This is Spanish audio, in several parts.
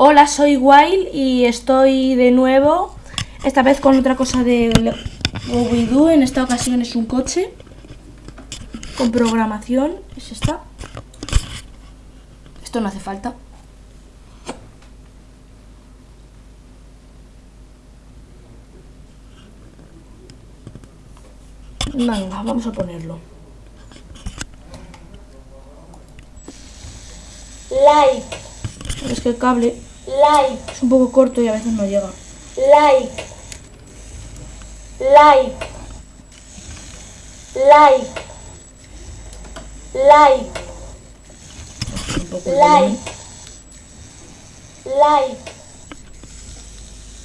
Hola, soy Wild y estoy de nuevo, esta vez con otra cosa de Scooby-Doo, en esta ocasión es un coche con programación, es esta. Esto no hace falta. Venga, vamos a ponerlo. like, Es que el cable like, es un poco corto y a veces no llega. like, like, like, like, like, like,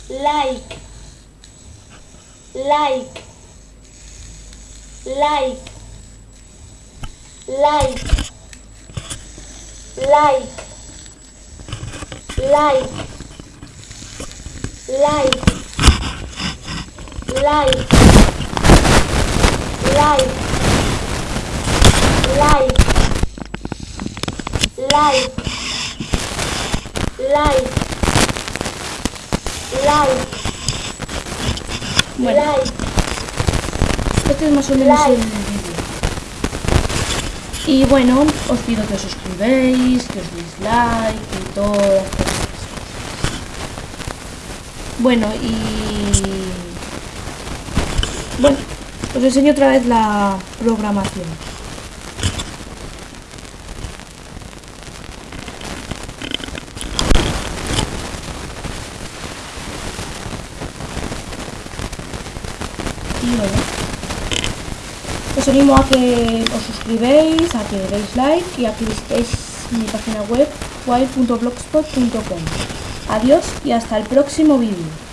like, like, like, like, like, like, like, like, like, like, like, like, like, Bueno, like, este es más o menos el vídeo. Y bueno, os pido que os suscribáis, que os deis like y todo. Bueno, y... Bueno, os enseño otra vez la programación. Y bueno, os animo a que os suscribáis, a que deis like y a que visitéis mi página web wild.blogspot.com. Adiós y hasta el próximo vídeo.